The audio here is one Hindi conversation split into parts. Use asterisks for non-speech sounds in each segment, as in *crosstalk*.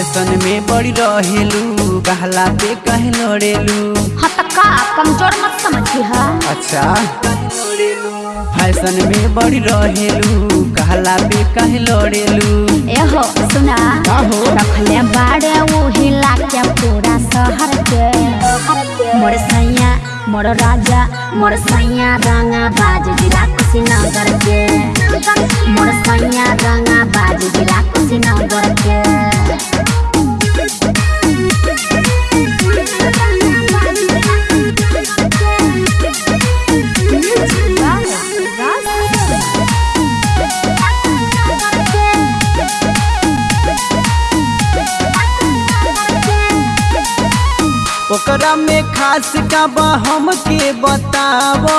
रहेलू कहला पे कहे लड़ेलू हाँ का कमज़ोर मत समझी है अच्छा फ़ैशन में बड़ी रहेलू कहला पे कहे लड़ेलू एहो सुना। का हो? रखले बाड़े वो हिला के पूरा शहर के मोर सैया मोर राजा मोर सैया रंगा बाज जिला कुशीनगर के। मोर सैया रंगा ओकरा में खास का बा हमके बतावो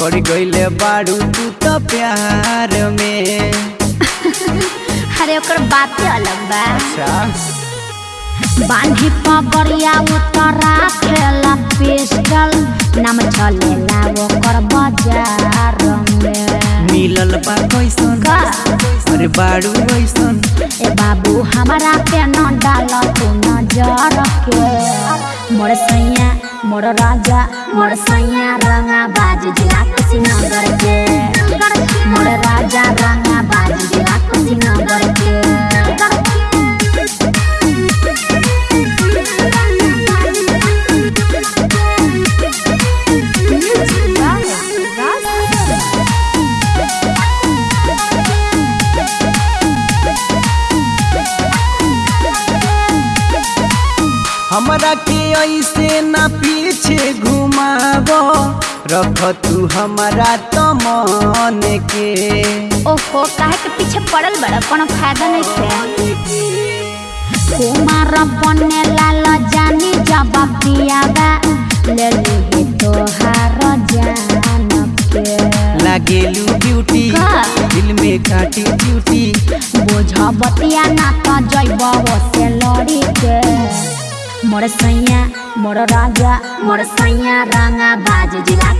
पड़ गईले बाड़ू तू तो प्यार में। *laughs* अरे ओकर बातें अलग बा। अच्छा। बांधी पगड़िया उतरा खेला पिस्टल नाम चलेला ओकर बाज़ार में। मिलल बा कैसन? का? अरे बाड़ू कैसन ए बाबू हमारा पे मोर सैया मोर राजा मोर सैया रंगा बाज जिला कुशीनगर के हमरा के ऐसे ना पीछे घुमावो रख तू हमारा तो मन के। ओहो काहे के पीछे पड़ल बड़ा? कोनो फ़ायदा नहीं थे कुमार बने लाल जानी जब पियाबा ले ली तोहार जान के। लागेलू ब्यूटी दिल में काटी ड्यूटी बोझ बतिया ना तो जैब से लड़ी मोर सैया मोर राजा मोर सैया रंगा बाज जिला